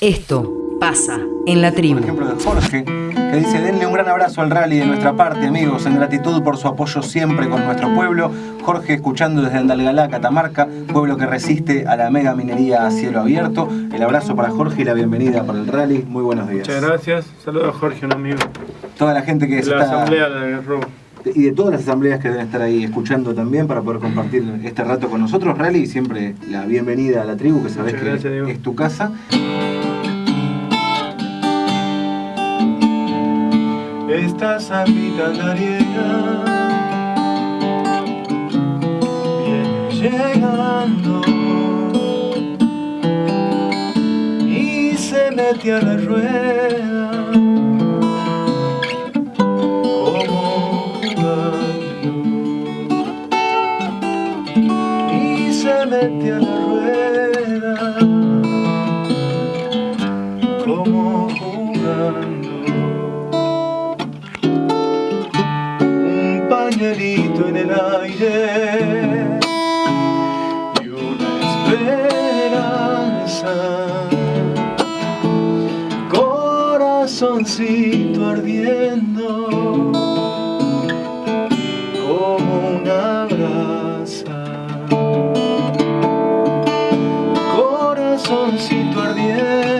Esto pasa en la tribu. Por ejemplo, de Jorge, que dice, denle un gran abrazo al rally de nuestra parte, amigos, en gratitud por su apoyo siempre con nuestro pueblo. Jorge, escuchando desde Andalgalá, Catamarca, pueblo que resiste a la mega minería a cielo abierto. El abrazo para Jorge y la bienvenida para el rally. Muy buenos días. Muchas gracias. Saludos a Jorge, un amigo. Toda la gente que De la está... asamblea de Robo. y de todas las asambleas que deben estar ahí escuchando también para poder compartir este rato con nosotros. Rally, siempre la bienvenida a la tribu, que Muchas que Diego. es tu casa. Esta zapita andariega viene llegando. Y se mete a la rueda. Como jugando y se mete a la rueda. Como jugando en el aire y una esperanza. Corazoncito ardiendo como una brasa. Corazoncito ardiendo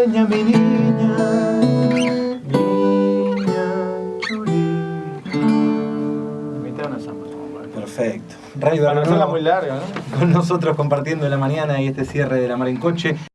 Gasteña, mi niña Niña chulita una samba, Perfecto. Radio Para no muy larga, ¿no? con nosotros compartiendo la mañana y este cierre de la mar en coche.